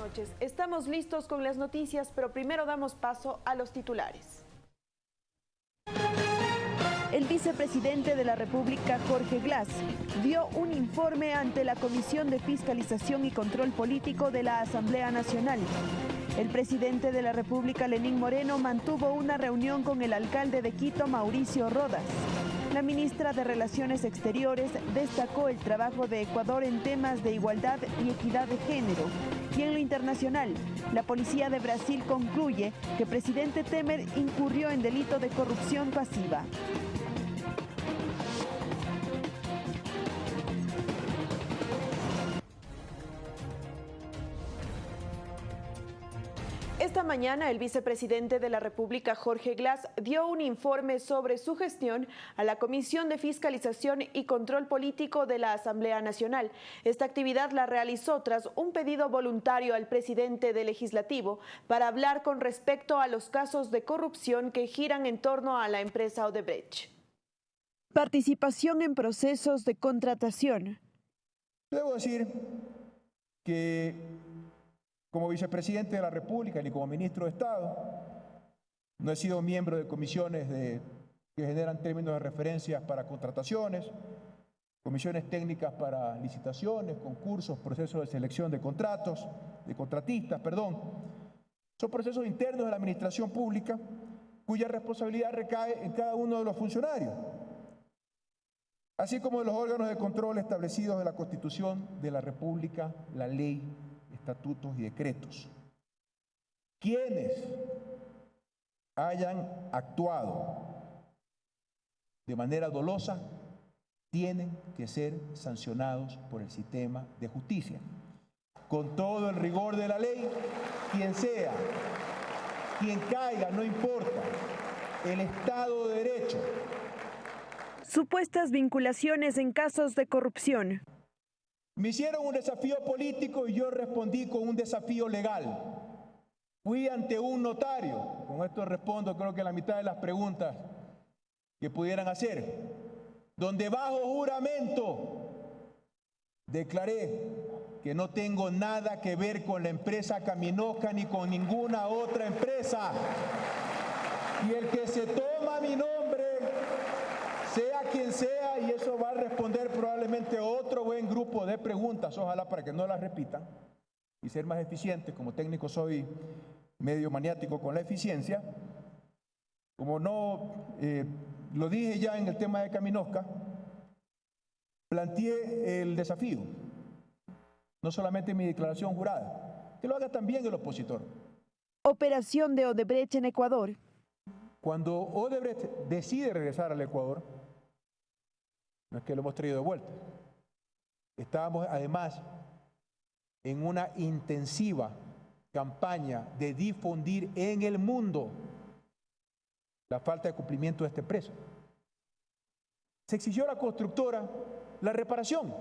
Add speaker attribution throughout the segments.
Speaker 1: noches. Estamos listos con las noticias, pero primero damos paso a los titulares. El vicepresidente de la República, Jorge Glass, dio un informe ante la Comisión de Fiscalización y Control Político de la Asamblea Nacional. El presidente de la República, Lenín Moreno, mantuvo una reunión con el alcalde de Quito, Mauricio Rodas. La ministra de Relaciones Exteriores destacó el trabajo de Ecuador en temas de igualdad y equidad de género. Y en lo internacional, la policía de Brasil concluye que presidente Temer incurrió en delito de corrupción pasiva. Esta mañana el vicepresidente de la República, Jorge Glass, dio un informe sobre su gestión a la Comisión de Fiscalización y Control Político de la Asamblea Nacional. Esta actividad la realizó tras un pedido voluntario al presidente del Legislativo para hablar con respecto a los casos de corrupción que giran en torno a la empresa Odebrecht. Participación en procesos de contratación.
Speaker 2: Debo decir que como vicepresidente de la República ni como ministro de Estado. No he sido miembro de comisiones que generan términos de referencia para contrataciones, comisiones técnicas para licitaciones, concursos, procesos de selección de contratos, de contratistas, perdón. Son procesos internos de la administración pública cuya responsabilidad recae en cada uno de los funcionarios, así como de los órganos de control establecidos en la Constitución de la República, la ley estatutos y decretos. Quienes hayan actuado de manera dolosa tienen que ser sancionados por el sistema de justicia. Con todo el rigor de la ley, quien sea, quien caiga, no importa, el Estado de Derecho.
Speaker 1: Supuestas vinculaciones en casos de corrupción.
Speaker 2: Me hicieron un desafío político y yo respondí con un desafío legal. Fui ante un notario, con esto respondo creo que la mitad de las preguntas que pudieran hacer, donde bajo juramento declaré que no tengo nada que ver con la empresa Caminosca ni con ninguna otra empresa. Y el que se toma mi nombre, quien sea, y eso va a responder probablemente otro buen grupo de preguntas, ojalá para que no las repitan y ser más eficiente. Como técnico soy medio maniático con la eficiencia. Como no eh, lo dije ya en el tema de Caminosca, planteé el desafío, no solamente en mi declaración jurada, que lo haga también el opositor.
Speaker 1: Operación de Odebrecht en Ecuador.
Speaker 2: Cuando Odebrecht decide regresar al Ecuador, no es que lo hemos traído de vuelta. Estábamos además en una intensiva campaña de difundir en el mundo la falta de cumplimiento de este preso. Se exigió a la constructora la reparación.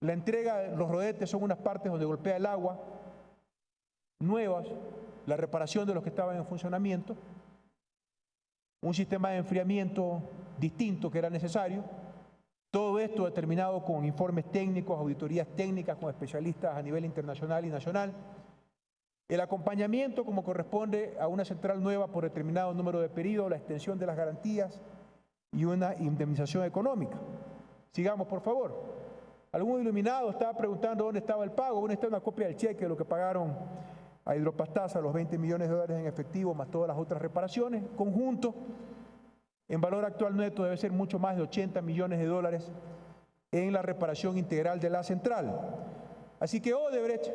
Speaker 2: La entrega los rodetes son unas partes donde golpea el agua, nuevas, la reparación de los que estaban en funcionamiento, un sistema de enfriamiento distinto que era necesario. Todo esto determinado con informes técnicos, auditorías técnicas con especialistas a nivel internacional y nacional. El acompañamiento como corresponde a una central nueva por determinado número de periodos, la extensión de las garantías y una indemnización económica. Sigamos, por favor. Algún iluminado estaba preguntando dónde estaba el pago. Bueno, está una copia del cheque de lo que pagaron a Hidropastasa, los 20 millones de dólares en efectivo, más todas las otras reparaciones. Conjunto, en valor actual neto debe ser mucho más de 80 millones de dólares en la reparación integral de la central. Así que Odebrecht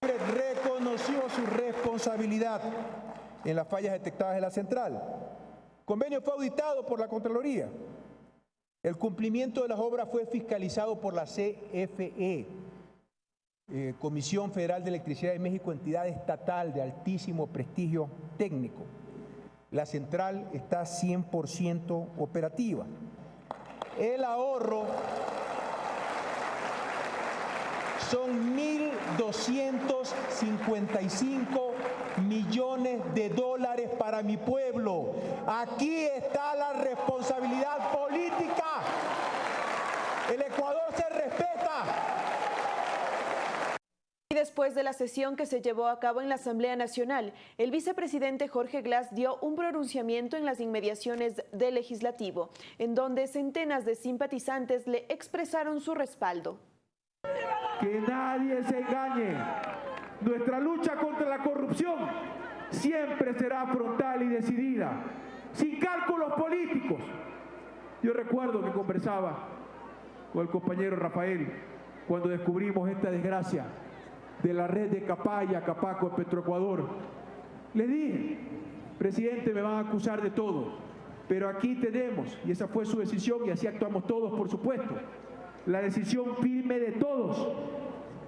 Speaker 2: reconoció su responsabilidad en las fallas detectadas en la central. Convenio fue auditado por la Contraloría. El cumplimiento de las obras fue fiscalizado por la CFE, eh, Comisión Federal de Electricidad de México, entidad estatal de altísimo prestigio técnico la central está 100% operativa. El ahorro son 1.255 millones de dólares para mi pueblo. Aquí está la responsabilidad política. El Ecuador se respeta.
Speaker 1: Después de la sesión que se llevó a cabo en la Asamblea Nacional, el vicepresidente Jorge Glass dio un pronunciamiento en las inmediaciones del legislativo, en donde centenas de simpatizantes le expresaron su respaldo.
Speaker 2: Que nadie se engañe. Nuestra lucha contra la corrupción siempre será frontal y decidida, sin cálculos políticos. Yo recuerdo que conversaba con el compañero Rafael cuando descubrimos esta desgracia de la red de Capaya, Capaco, Petroecuador. Le dije, presidente, me van a acusar de todo, pero aquí tenemos, y esa fue su decisión, y así actuamos todos, por supuesto, la decisión firme de todos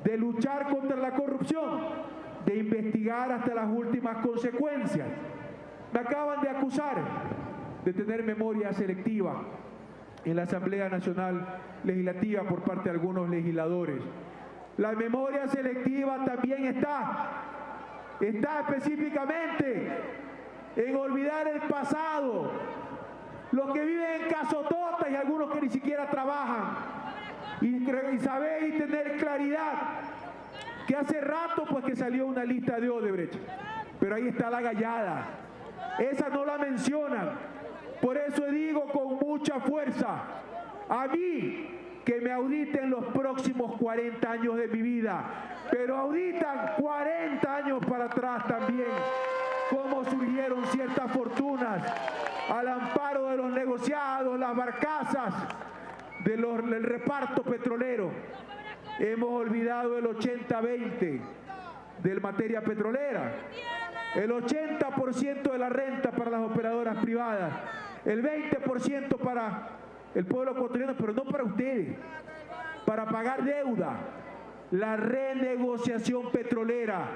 Speaker 2: de luchar contra la corrupción, de investigar hasta las últimas consecuencias. Me acaban de acusar de tener memoria selectiva en la Asamblea Nacional Legislativa por parte de algunos legisladores. La memoria selectiva también está, está específicamente en olvidar el pasado, los que viven en casototas y algunos que ni siquiera trabajan, y, saber y tener claridad que hace rato pues que salió una lista de Odebrecht, pero ahí está la gallada, esa no la mencionan, por eso digo con mucha fuerza, a mí que me auditen los próximos 40 años de mi vida, pero auditan 40 años para atrás también, cómo surgieron ciertas fortunas al amparo de los negociados, las barcazas, del reparto petrolero. Hemos olvidado el 80-20 de materia petrolera, el 80% de la renta para las operadoras privadas, el 20% para el pueblo ecuatoriano, pero no para ustedes, para pagar deuda. La renegociación petrolera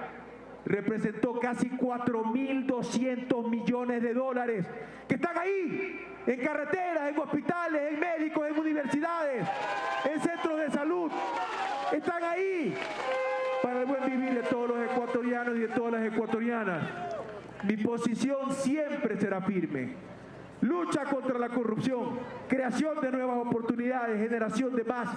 Speaker 2: representó casi 4.200 millones de dólares que están ahí, en carreteras, en hospitales, en médicos, en universidades, en centros de salud. Están ahí para el buen vivir de todos los ecuatorianos y de todas las ecuatorianas. Mi posición siempre será firme lucha contra la corrupción, creación de nuevas oportunidades, generación de más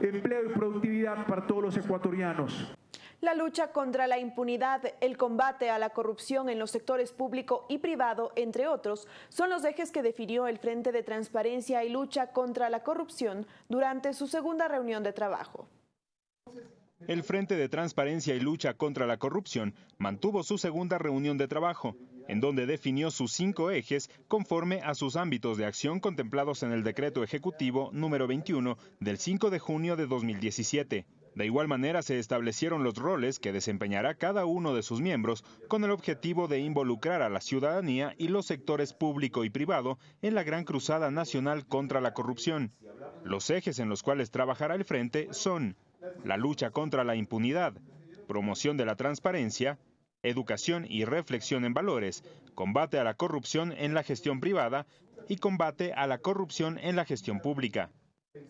Speaker 2: empleo y productividad para todos los ecuatorianos.
Speaker 1: La lucha contra la impunidad, el combate a la corrupción en los sectores público y privado, entre otros, son los ejes que definió el Frente de Transparencia y Lucha contra la Corrupción durante su segunda reunión de trabajo.
Speaker 3: El Frente de Transparencia y Lucha contra la Corrupción mantuvo su segunda reunión de trabajo en donde definió sus cinco ejes conforme a sus ámbitos de acción contemplados en el decreto ejecutivo número 21 del 5 de junio de 2017. De igual manera se establecieron los roles que desempeñará cada uno de sus miembros con el objetivo de involucrar a la ciudadanía y los sectores público y privado en la gran cruzada nacional contra la corrupción. Los ejes en los cuales trabajará el frente son la lucha contra la impunidad, promoción de la transparencia, educación y reflexión en valores, combate a la corrupción en la gestión privada y combate a la corrupción en la gestión pública.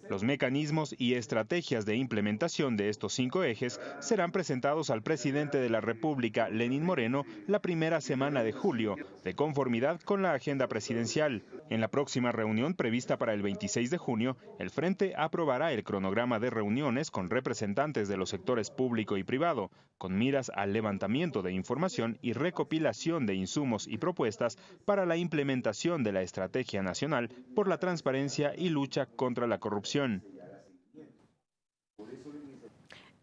Speaker 3: Los mecanismos y estrategias de implementación de estos cinco ejes serán presentados al presidente de la República, Lenín Moreno, la primera semana de julio, de conformidad con la agenda presidencial. En la próxima reunión prevista para el 26 de junio, el Frente aprobará el cronograma de reuniones con representantes de los sectores público y privado, con miras al levantamiento de información y recopilación de insumos y propuestas para la implementación de la Estrategia Nacional por la Transparencia y Lucha contra la Corrupción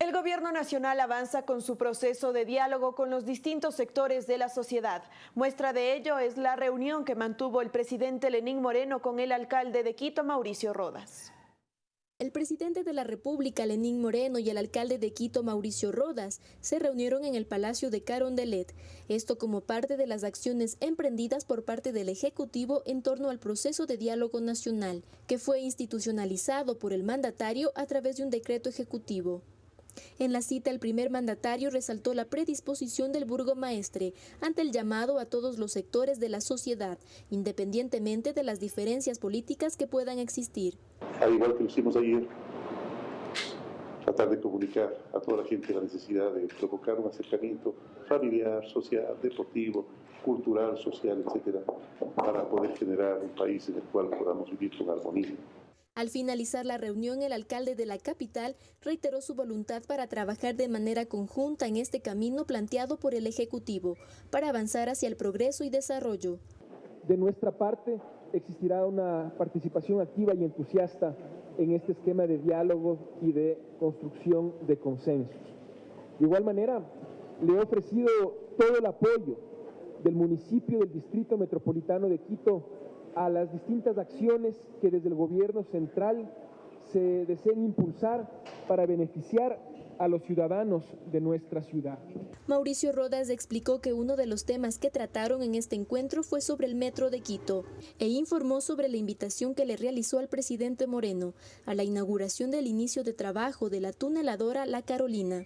Speaker 1: el gobierno nacional avanza con su proceso de diálogo con los distintos sectores de la sociedad. Muestra de ello es la reunión que mantuvo el presidente Lenín Moreno con el alcalde de Quito, Mauricio Rodas.
Speaker 4: El presidente de la República, Lenín Moreno, y el alcalde de Quito, Mauricio Rodas, se reunieron en el Palacio de Carondelet, esto como parte de las acciones emprendidas por parte del Ejecutivo en torno al proceso de diálogo nacional, que fue institucionalizado por el mandatario a través de un decreto ejecutivo. En la cita, el primer mandatario resaltó la predisposición del burgomaestre ante el llamado a todos los sectores de la sociedad, independientemente de las diferencias políticas que puedan existir
Speaker 5: al igual que hicimos ayer, tratar de comunicar a toda la gente la necesidad de provocar un acercamiento familiar, social, deportivo, cultural, social, etcétera, para poder generar un país en el cual podamos vivir con armonía.
Speaker 4: Al finalizar la reunión, el alcalde de la capital reiteró su voluntad para trabajar de manera conjunta en este camino planteado por el Ejecutivo para avanzar hacia el progreso y desarrollo.
Speaker 6: De nuestra parte, existirá una participación activa y entusiasta en este esquema de diálogo y de construcción de consensos. De igual manera, le he ofrecido todo el apoyo del municipio del Distrito Metropolitano de Quito a las distintas acciones que desde el gobierno central se deseen impulsar para beneficiar a los ciudadanos de nuestra ciudad.
Speaker 4: Mauricio Rodas explicó que uno de los temas que trataron en este encuentro fue sobre el metro de Quito e informó sobre la invitación que le realizó al presidente Moreno a la inauguración del inicio de trabajo de la tuneladora La Carolina.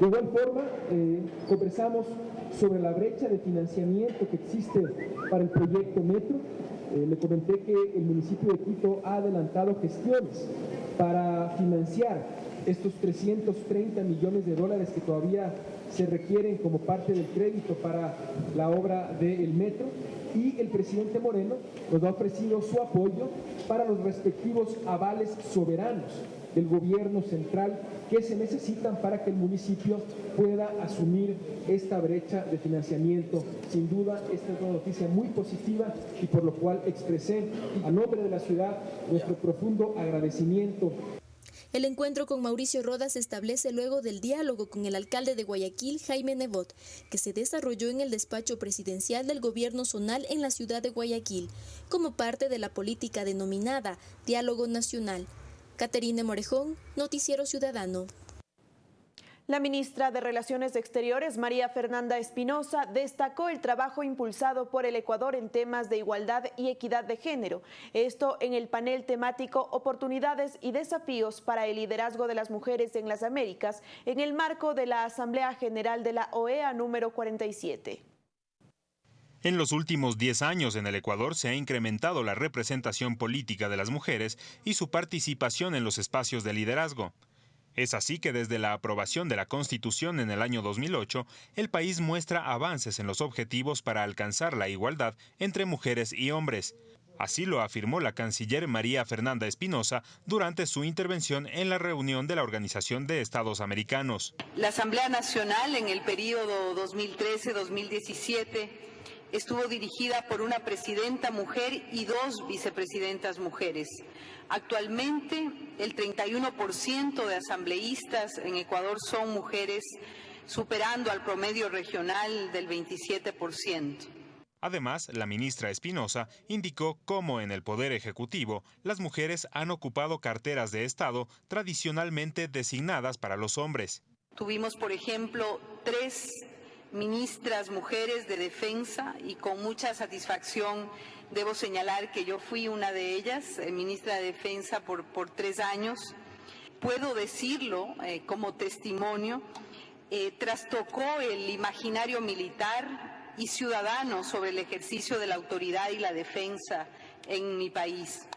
Speaker 6: De igual forma, eh, conversamos sobre la brecha de financiamiento que existe para el proyecto Metro. Eh, le comenté que el municipio de Quito ha adelantado gestiones para financiar estos 330 millones de dólares que todavía se requieren como parte del crédito para la obra del metro. Y el presidente Moreno nos ha ofrecido su apoyo para los respectivos avales soberanos del gobierno central que se necesitan para que el municipio pueda asumir esta brecha de financiamiento. Sin duda, esta es una noticia muy positiva y por lo cual expresé a nombre de la ciudad nuestro profundo agradecimiento
Speaker 4: el encuentro con Mauricio Rodas se establece luego del diálogo con el alcalde de Guayaquil, Jaime Nebot, que se desarrolló en el despacho presidencial del gobierno zonal en la ciudad de Guayaquil, como parte de la política denominada Diálogo Nacional. Caterine Morejón, Noticiero Ciudadano.
Speaker 1: La ministra de Relaciones Exteriores, María Fernanda Espinosa, destacó el trabajo impulsado por el Ecuador en temas de igualdad y equidad de género. Esto en el panel temático Oportunidades y desafíos para el liderazgo de las mujeres en las Américas, en el marco de la Asamblea General de la OEA número 47.
Speaker 3: En los últimos 10 años en el Ecuador se ha incrementado la representación política de las mujeres y su participación en los espacios de liderazgo. Es así que desde la aprobación de la Constitución en el año 2008, el país muestra avances en los objetivos para alcanzar la igualdad entre mujeres y hombres. Así lo afirmó la canciller María Fernanda Espinosa durante su intervención en la reunión de la Organización de Estados Americanos.
Speaker 7: La Asamblea Nacional en el periodo 2013-2017 estuvo dirigida por una presidenta mujer y dos vicepresidentas mujeres. Actualmente, el 31% de asambleístas en Ecuador son mujeres, superando al promedio regional del 27%.
Speaker 3: Además, la ministra Espinosa indicó cómo en el Poder Ejecutivo las mujeres han ocupado carteras de Estado tradicionalmente designadas para los hombres.
Speaker 7: Tuvimos, por ejemplo, tres ministras mujeres de defensa y con mucha satisfacción Debo señalar que yo fui una de ellas, eh, ministra de Defensa por, tres años. Puedo decirlo eh, como testimonio, eh, trastocó el imaginario militar y ciudadano sobre el ejercicio de la autoridad y la defensa en mi país.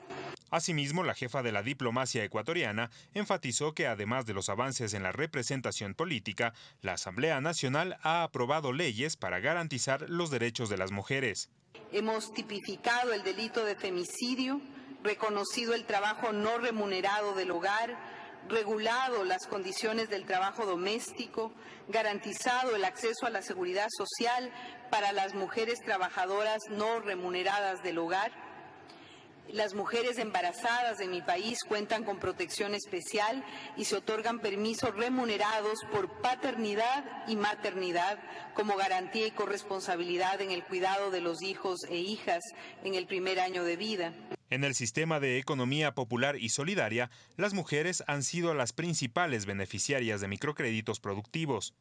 Speaker 3: Asimismo, la jefa de la diplomacia ecuatoriana enfatizó que además de los avances en la representación política, la Asamblea Nacional ha aprobado leyes para garantizar los derechos de las mujeres.
Speaker 7: Hemos tipificado el delito de femicidio, reconocido el trabajo no remunerado del hogar, regulado las condiciones del trabajo doméstico, garantizado el acceso a la seguridad social para las mujeres trabajadoras no remuneradas del hogar, las mujeres embarazadas de mi país cuentan con protección especial y se otorgan permisos remunerados por paternidad y maternidad como garantía y corresponsabilidad en el cuidado de los hijos e hijas en el primer año de vida.
Speaker 3: En el sistema de economía popular y solidaria, las mujeres han sido las principales beneficiarias de microcréditos productivos.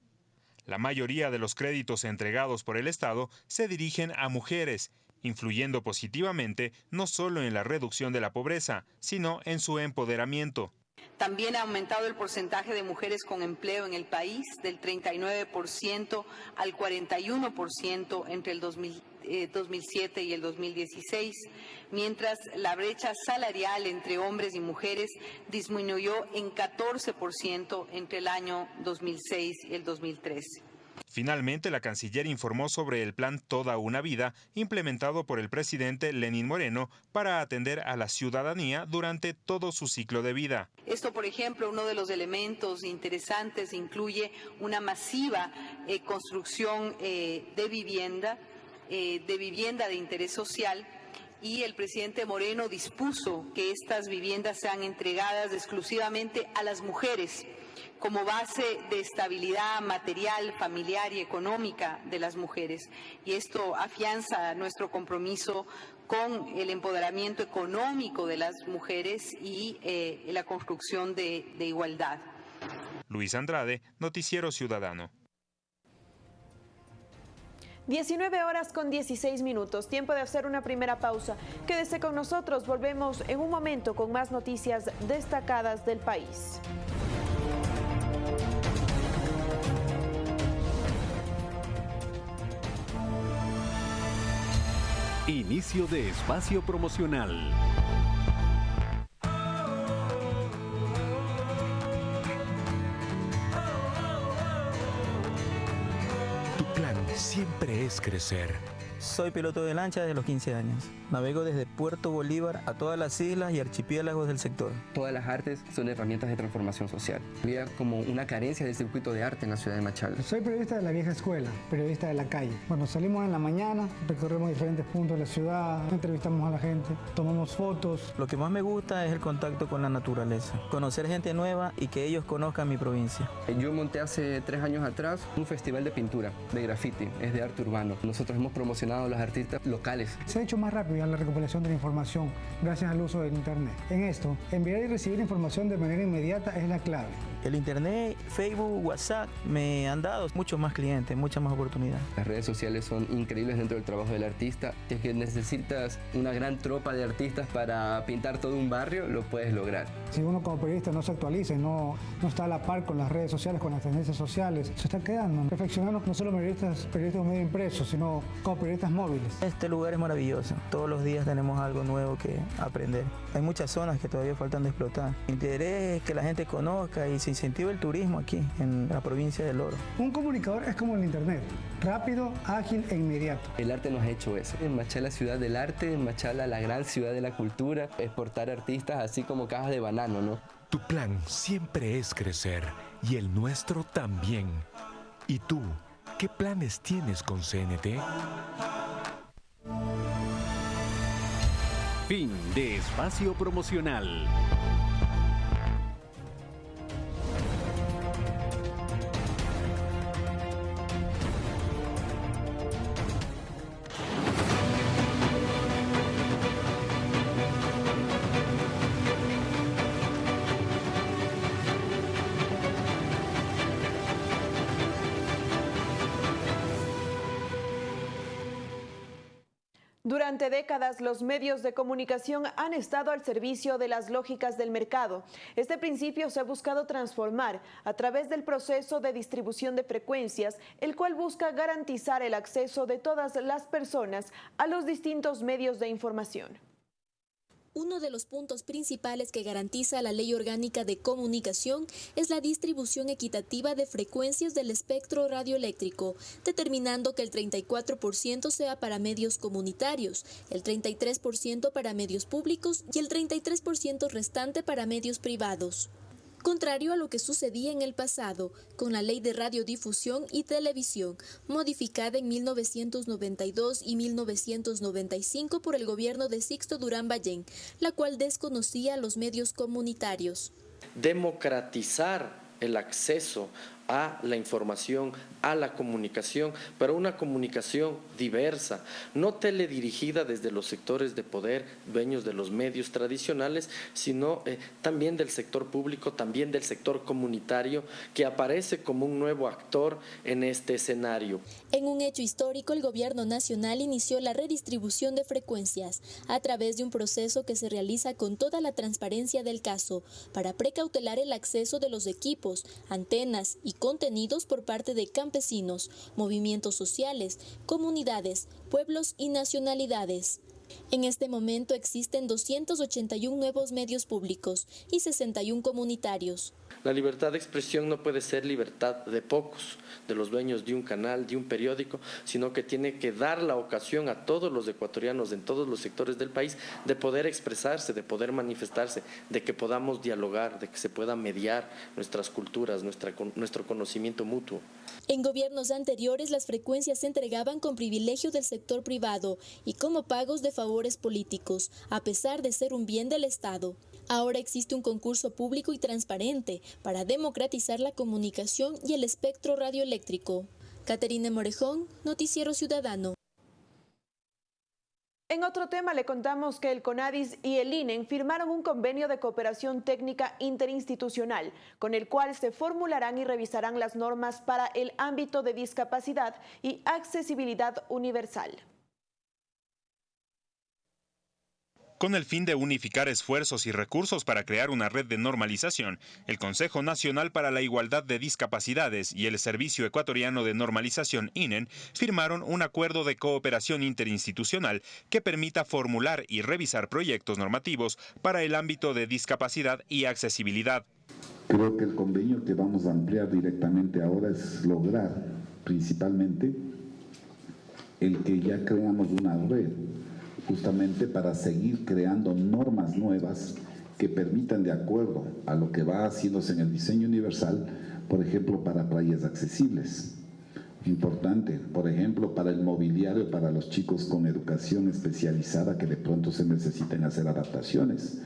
Speaker 3: La mayoría de los créditos entregados por el Estado se dirigen a mujeres influyendo positivamente no solo en la reducción de la pobreza, sino en su empoderamiento.
Speaker 7: También ha aumentado el porcentaje de mujeres con empleo en el país del 39% al 41% entre el 2007 eh, y el 2016, mientras la brecha salarial entre hombres y mujeres disminuyó en 14% entre el año 2006 y el 2013.
Speaker 3: Finalmente, la canciller informó sobre el plan Toda una Vida, implementado por el presidente Lenín Moreno para atender a la ciudadanía durante todo su ciclo de vida.
Speaker 7: Esto, por ejemplo, uno de los elementos interesantes incluye una masiva eh, construcción eh, de vivienda, eh, de vivienda de interés social y el presidente Moreno dispuso que estas viviendas sean entregadas exclusivamente a las mujeres como base de estabilidad material, familiar y económica de las mujeres. Y esto afianza nuestro compromiso con el empoderamiento económico de las mujeres y eh, la construcción de, de igualdad.
Speaker 3: Luis Andrade, Noticiero Ciudadano.
Speaker 1: 19 horas con 16 minutos, tiempo de hacer una primera pausa. Quédese con nosotros, volvemos en un momento con más noticias destacadas del país.
Speaker 8: Inicio de espacio promocional. Tu plan siempre es crecer
Speaker 9: soy piloto de lancha desde los 15 años. Navego desde Puerto Bolívar a todas las islas y archipiélagos del sector.
Speaker 10: Todas las artes son herramientas de transformación social. Había como una carencia de circuito de arte en la ciudad de Machala.
Speaker 11: Soy periodista de la vieja escuela, periodista de la calle. Bueno, salimos en la mañana, recorremos diferentes puntos de la ciudad, entrevistamos a la gente, tomamos fotos.
Speaker 9: Lo que más me gusta es el contacto con la naturaleza, conocer gente nueva y que ellos conozcan mi provincia.
Speaker 10: Yo monté hace tres años atrás un festival de pintura, de graffiti, es de arte urbano. Nosotros hemos promocionado los artistas locales.
Speaker 11: Se ha hecho más rápido la recopilación de la información gracias al uso del Internet. En esto, enviar y recibir información de manera inmediata es la clave.
Speaker 9: El Internet, Facebook, WhatsApp me han dado muchos más clientes, muchas más oportunidades.
Speaker 10: Las redes sociales son increíbles dentro del trabajo del artista. Si es que necesitas una gran tropa de artistas para pintar todo un barrio, lo puedes lograr.
Speaker 11: Si uno como periodista no se actualiza y no, no está a la par con las redes sociales, con las tendencias sociales, se está quedando. Perfeccionando no solo periodistas, periodistas medio impresos, sino como periodistas móviles.
Speaker 9: Este lugar es maravilloso. Todos los días tenemos algo nuevo que aprender. Hay muchas zonas que todavía faltan de explotar. Mi interés es que la gente conozca y se incentiva el turismo aquí, en la provincia del Oro.
Speaker 11: Un comunicador es como el Internet, rápido, ágil e inmediato.
Speaker 10: El arte nos ha hecho eso. En Machala, ciudad del arte, en Machala, la gran ciudad de la cultura, exportar artistas así como cajas de banano, ¿no?
Speaker 8: Tu plan siempre es crecer y el nuestro también. ¿Y tú? ¿Qué planes tienes con CNT? Fin de espacio promocional.
Speaker 1: Durante décadas, los medios de comunicación han estado al servicio de las lógicas del mercado. Este principio se ha buscado transformar a través del proceso de distribución de frecuencias, el cual busca garantizar el acceso de todas las personas a los distintos medios de información.
Speaker 4: Uno de los puntos principales que garantiza la Ley Orgánica de Comunicación es la distribución equitativa de frecuencias del espectro radioeléctrico, determinando que el 34% sea para medios comunitarios, el 33% para medios públicos y el 33% restante para medios privados contrario a lo que sucedía en el pasado con la Ley de Radiodifusión y Televisión, modificada en 1992 y 1995 por el gobierno de Sixto Durán Ballén, la cual desconocía los medios comunitarios.
Speaker 12: Democratizar el acceso a la información, a la comunicación, pero una comunicación diversa, no teledirigida desde los sectores de poder, dueños de los medios tradicionales, sino eh, también del sector público, también del sector comunitario, que aparece como un nuevo actor en este escenario.
Speaker 4: En un hecho histórico, el gobierno nacional inició la redistribución de frecuencias a través de un proceso que se realiza con toda la transparencia del caso para precautelar el acceso de los equipos, antenas y contenidos por parte de campesinos, movimientos sociales, comunidades, pueblos y nacionalidades. En este momento existen 281 nuevos medios públicos y 61 comunitarios.
Speaker 12: La libertad de expresión no puede ser libertad de pocos, de los dueños de un canal, de un periódico, sino que tiene que dar la ocasión a todos los ecuatorianos en todos los sectores del país de poder expresarse, de poder manifestarse, de que podamos dialogar, de que se pueda mediar nuestras culturas, nuestra, nuestro conocimiento mutuo.
Speaker 4: En gobiernos anteriores las frecuencias se entregaban con privilegio del sector privado y como pagos de favores políticos, a pesar de ser un bien del Estado. Ahora existe un concurso público y transparente para democratizar la comunicación y el espectro radioeléctrico. Caterina Morejón, Noticiero Ciudadano.
Speaker 1: En otro tema le contamos que el CONADIS y el INEN firmaron un convenio de cooperación técnica interinstitucional con el cual se formularán y revisarán las normas para el ámbito de discapacidad y accesibilidad universal.
Speaker 3: Con el fin de unificar esfuerzos y recursos para crear una red de normalización, el Consejo Nacional para la Igualdad de Discapacidades y el Servicio Ecuatoriano de Normalización INEN firmaron un acuerdo de cooperación interinstitucional que permita formular y revisar proyectos normativos para el ámbito de discapacidad y accesibilidad.
Speaker 13: Creo que el convenio que vamos a ampliar directamente ahora es lograr principalmente el que ya creamos una red justamente para seguir creando normas nuevas que permitan, de acuerdo a lo que va haciéndose en el diseño universal, por ejemplo, para playas accesibles. Importante, por ejemplo, para el mobiliario, para los chicos con educación especializada que de pronto se necesiten hacer adaptaciones.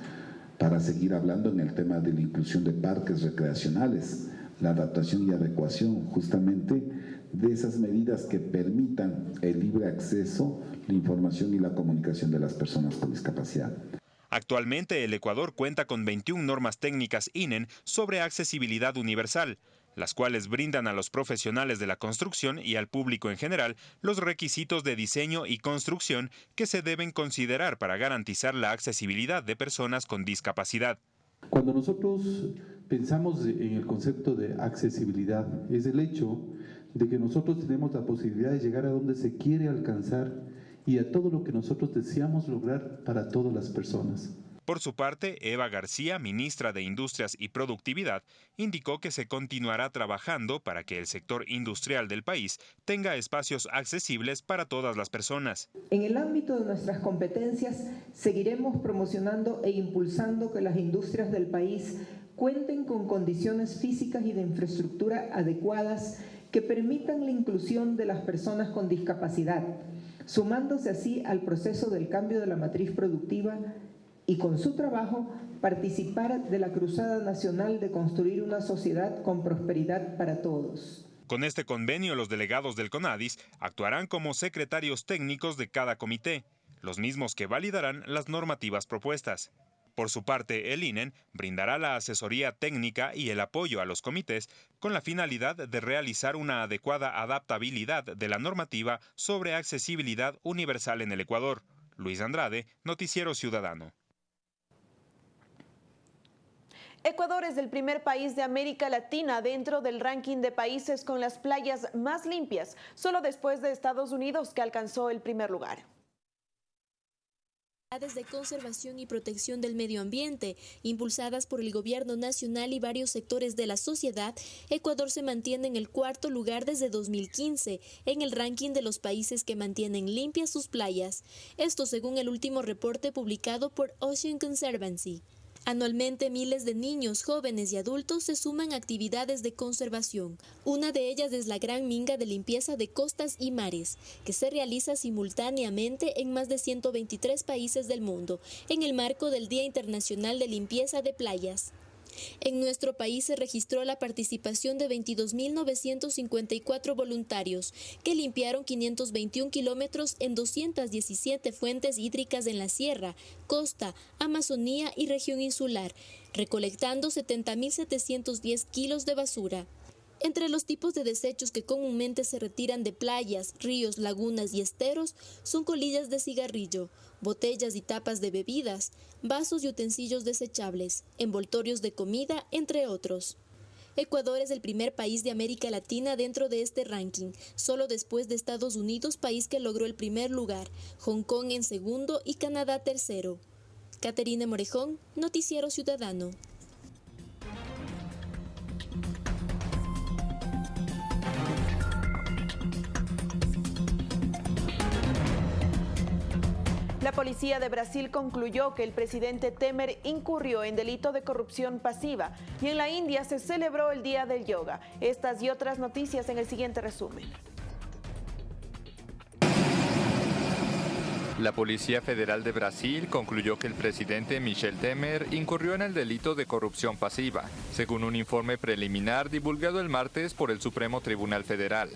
Speaker 13: Para seguir hablando en el tema de la inclusión de parques recreacionales, la adaptación y adecuación justamente de esas medidas que permitan el libre acceso la información y la comunicación de las personas con discapacidad.
Speaker 3: Actualmente el Ecuador cuenta con 21 normas técnicas INEN sobre accesibilidad universal, las cuales brindan a los profesionales de la construcción y al público en general los requisitos de diseño y construcción que se deben considerar para garantizar la accesibilidad de personas con discapacidad.
Speaker 14: Cuando nosotros pensamos en el concepto de accesibilidad, es el hecho de que nosotros tenemos la posibilidad de llegar a donde se quiere alcanzar y a todo lo que nosotros deseamos lograr para todas las personas.
Speaker 3: Por su parte, Eva García, ministra de Industrias y Productividad, indicó que se continuará trabajando para que el sector industrial del país tenga espacios accesibles para todas las personas.
Speaker 15: En el ámbito de nuestras competencias, seguiremos promocionando e impulsando que las industrias del país cuenten con condiciones físicas y de infraestructura adecuadas que permitan la inclusión de las personas con discapacidad sumándose así al proceso del cambio de la matriz productiva y con su trabajo participar de la cruzada nacional de construir una sociedad con prosperidad para todos.
Speaker 3: Con este convenio, los delegados del CONADIS actuarán como secretarios técnicos de cada comité, los mismos que validarán las normativas propuestas. Por su parte, el INEN brindará la asesoría técnica y el apoyo a los comités con la finalidad de realizar una adecuada adaptabilidad de la normativa sobre accesibilidad universal en el Ecuador. Luis Andrade, Noticiero Ciudadano.
Speaker 1: Ecuador es el primer país de América Latina dentro del ranking de países con las playas más limpias, solo después de Estados Unidos que alcanzó el primer lugar
Speaker 4: de conservación y protección del medio ambiente, impulsadas por el gobierno nacional y varios sectores de la sociedad, Ecuador se mantiene en el cuarto lugar desde 2015 en el ranking de los países que mantienen limpias sus playas. Esto según el último reporte publicado por Ocean Conservancy. Anualmente miles de niños, jóvenes y adultos se suman a actividades de conservación. Una de ellas es la Gran Minga de Limpieza de Costas y Mares, que se realiza simultáneamente en más de 123 países del mundo, en el marco del Día Internacional de Limpieza de Playas. En nuestro país se registró la participación de 22.954 voluntarios que limpiaron 521 kilómetros en 217 fuentes hídricas en la sierra, costa, Amazonía y región insular, recolectando 70.710 kilos de basura. Entre los tipos de desechos que comúnmente se retiran de playas, ríos, lagunas y esteros son colillas de cigarrillo, botellas y tapas de bebidas, vasos y utensilios desechables, envoltorios de comida, entre otros. Ecuador es el primer país de América Latina dentro de este ranking, solo después de Estados Unidos, país que logró el primer lugar, Hong Kong en segundo y Canadá tercero. Caterina Morejón, Noticiero Ciudadano.
Speaker 1: La policía de Brasil concluyó que el presidente Temer incurrió en delito de corrupción pasiva y en la India se celebró el Día del Yoga. Estas y otras noticias en el siguiente resumen.
Speaker 16: La Policía Federal de Brasil concluyó que el presidente Michel Temer incurrió en el delito de corrupción pasiva, según un informe preliminar divulgado el martes por el Supremo Tribunal Federal.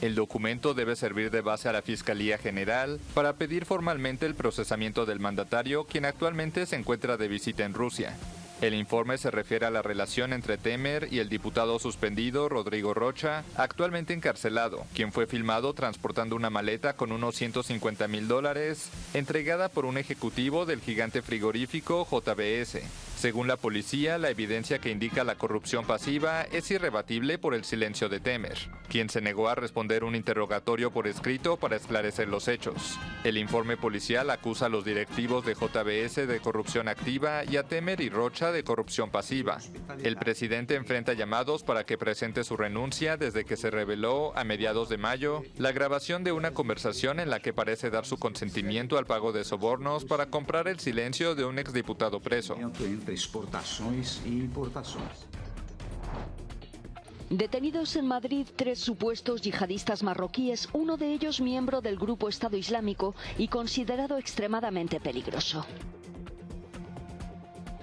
Speaker 16: El documento debe servir de base a la Fiscalía General para pedir formalmente el procesamiento del mandatario, quien actualmente se encuentra de visita en Rusia. El informe se refiere a la relación entre Temer y el diputado suspendido Rodrigo Rocha, actualmente encarcelado, quien fue filmado transportando una maleta con unos 150 mil dólares, entregada por un ejecutivo del gigante frigorífico JBS. Según la policía, la evidencia que indica la corrupción pasiva es irrebatible por el silencio de Temer, quien se negó a responder un interrogatorio por escrito para esclarecer los hechos. El informe policial acusa a los directivos de JBS de corrupción activa y a Temer y Rocha de corrupción pasiva. El presidente enfrenta llamados para que presente su renuncia desde que se reveló a mediados de mayo la grabación de una conversación en la que parece dar su consentimiento al pago de sobornos para comprar el silencio de un exdiputado preso.
Speaker 17: Exportações e importações.
Speaker 18: Detenidos en Madrid tres supuestos yihadistas marroquíes, uno de ellos miembro del grupo Estado Islámico y considerado extremadamente peligroso.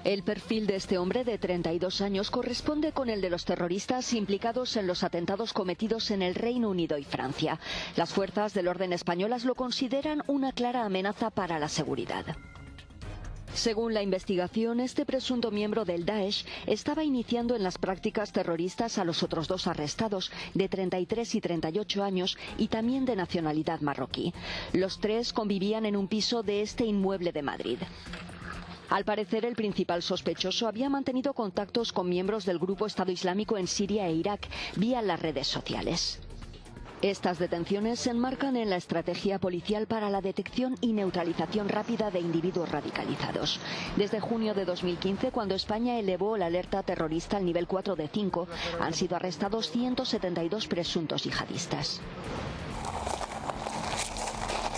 Speaker 18: El perfil de este hombre de 32 años corresponde con el de los terroristas implicados en los atentados cometidos en el Reino Unido y Francia. Las fuerzas del orden españolas lo consideran una clara amenaza para la seguridad. Según la investigación, este presunto miembro del Daesh estaba iniciando en las prácticas terroristas a los otros dos arrestados, de 33 y 38 años y también de nacionalidad marroquí. Los tres convivían en un piso de este inmueble de Madrid. Al parecer, el principal sospechoso había mantenido contactos con miembros del grupo Estado Islámico en Siria e Irak vía las redes sociales. Estas detenciones se enmarcan en la estrategia policial para la detección y neutralización rápida de individuos radicalizados. Desde junio de 2015, cuando España elevó la alerta terrorista al nivel 4 de 5, han sido arrestados 172 presuntos yihadistas.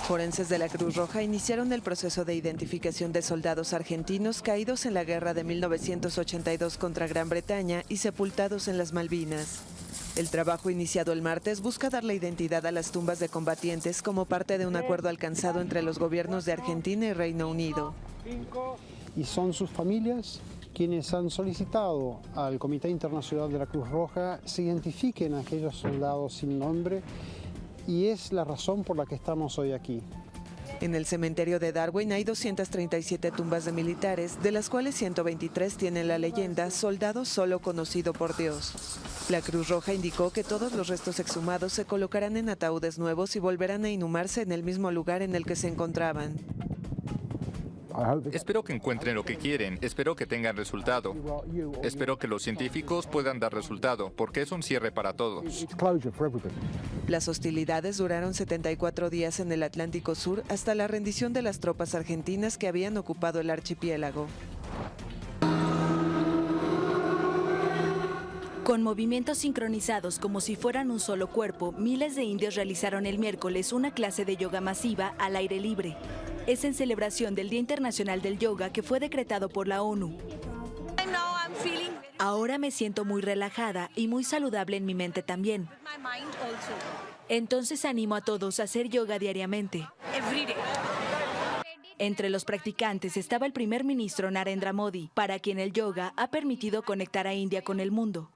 Speaker 19: Forenses de la Cruz Roja iniciaron el proceso de identificación de soldados argentinos caídos en la guerra de 1982 contra Gran Bretaña y sepultados en las Malvinas. El trabajo iniciado el martes busca dar la identidad a las tumbas de combatientes como parte de un acuerdo alcanzado entre los gobiernos de Argentina y Reino Unido.
Speaker 20: Y son sus familias quienes han solicitado al Comité Internacional de la Cruz Roja se identifiquen a aquellos soldados sin nombre y es la razón por la que estamos hoy aquí.
Speaker 19: En el cementerio de Darwin hay 237 tumbas de militares, de las cuales 123 tienen la leyenda Soldado solo conocido por Dios. La Cruz Roja indicó que todos los restos exhumados se colocarán en ataúdes nuevos y volverán a inhumarse en el mismo lugar en el que se encontraban.
Speaker 16: Espero que encuentren lo que quieren, espero que tengan resultado. Espero que los científicos puedan dar resultado, porque es un cierre para todos.
Speaker 19: Las hostilidades duraron 74 días en el Atlántico Sur hasta la rendición de las tropas argentinas que habían ocupado el archipiélago.
Speaker 21: Con movimientos sincronizados como si fueran un solo cuerpo, miles de indios realizaron el miércoles una clase de yoga masiva al aire libre. Es en celebración del Día Internacional del Yoga que fue decretado por la ONU. Ahora me siento muy relajada y muy saludable en mi mente también. Entonces animo a todos a hacer yoga diariamente. Entre los practicantes estaba el primer ministro Narendra Modi, para quien el yoga ha permitido conectar a India con el mundo.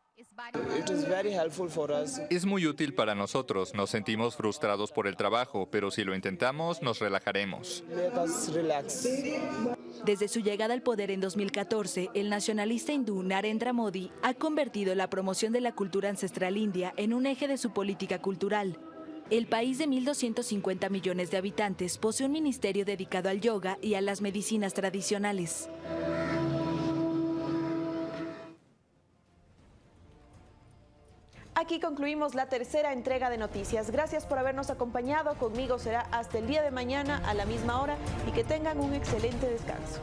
Speaker 16: Es muy útil para nosotros, nos sentimos frustrados por el trabajo, pero si lo intentamos, nos relajaremos.
Speaker 21: Desde su llegada al poder en 2014, el nacionalista hindú Narendra Modi ha convertido la promoción de la cultura ancestral india en un eje de su política cultural. El país de 1.250 millones de habitantes posee un ministerio dedicado al yoga y a las medicinas tradicionales.
Speaker 1: Aquí concluimos la tercera entrega de noticias. Gracias por habernos acompañado. Conmigo será hasta el día de mañana a la misma hora y que tengan un excelente descanso.